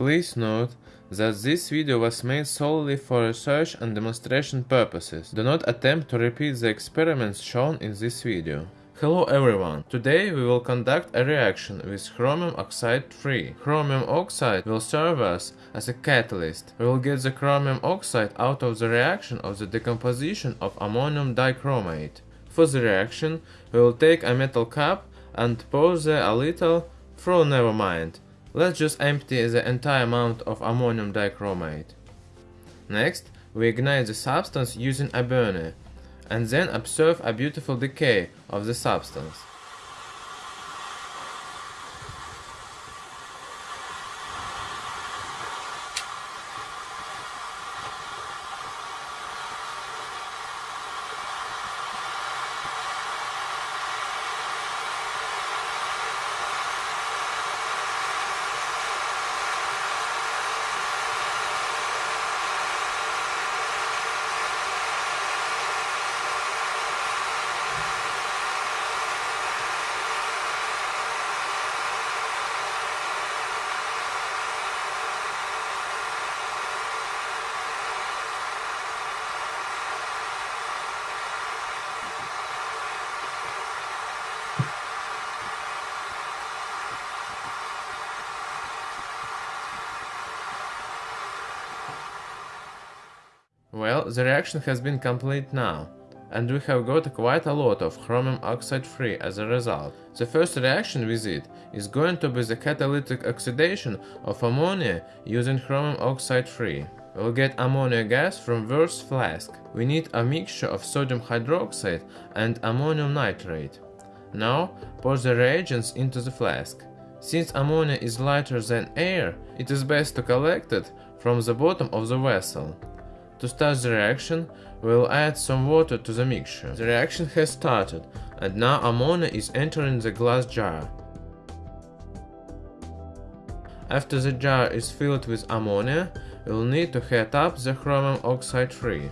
Please note that this video was made solely for research and demonstration purposes. Do not attempt to repeat the experiments shown in this video. Hello everyone! Today we will conduct a reaction with chromium oxide 3. Chromium oxide will serve us as a catalyst. We will get the chromium oxide out of the reaction of the decomposition of ammonium dichromate. For the reaction, we will take a metal cup and pour there a little, through never mind. Let's just empty the entire amount of ammonium dichromate. Next, we ignite the substance using a burner, and then observe a beautiful decay of the substance. Well, the reaction has been complete now, and we have got quite a lot of chromium oxide free as a result. The first reaction with it is going to be the catalytic oxidation of ammonia using chromium oxide free. We'll get ammonia gas from Wurtz flask. We need a mixture of sodium hydroxide and ammonium nitrate. Now pour the reagents into the flask. Since ammonia is lighter than air, it is best to collect it from the bottom of the vessel. To start the reaction, we'll add some water to the mixture. The reaction has started, and now ammonia is entering the glass jar. After the jar is filled with ammonia, we'll need to heat up the chromium oxide free.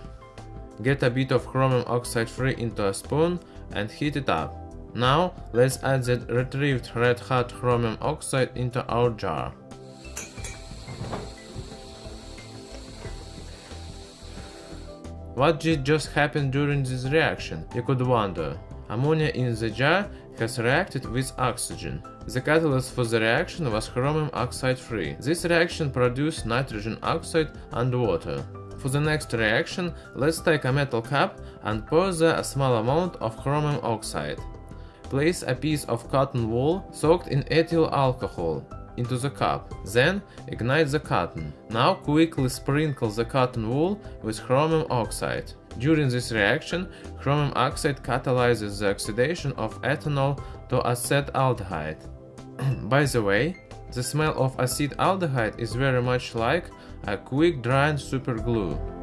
Get a bit of chromium oxide free into a spoon and heat it up. Now let's add the retrieved red hot chromium oxide into our jar. What did just happen during this reaction? You could wonder. Ammonia in the jar has reacted with oxygen. The catalyst for the reaction was chromium oxide free. This reaction produced nitrogen oxide and water. For the next reaction, let's take a metal cup and pour there a small amount of chromium oxide. Place a piece of cotton wool soaked in ethyl alcohol into the cup. Then ignite the cotton. Now quickly sprinkle the cotton wool with chromium oxide. During this reaction, chromium oxide catalyzes the oxidation of ethanol to acetaldehyde. By the way, the smell of acetaldehyde is very much like a quick drying superglue.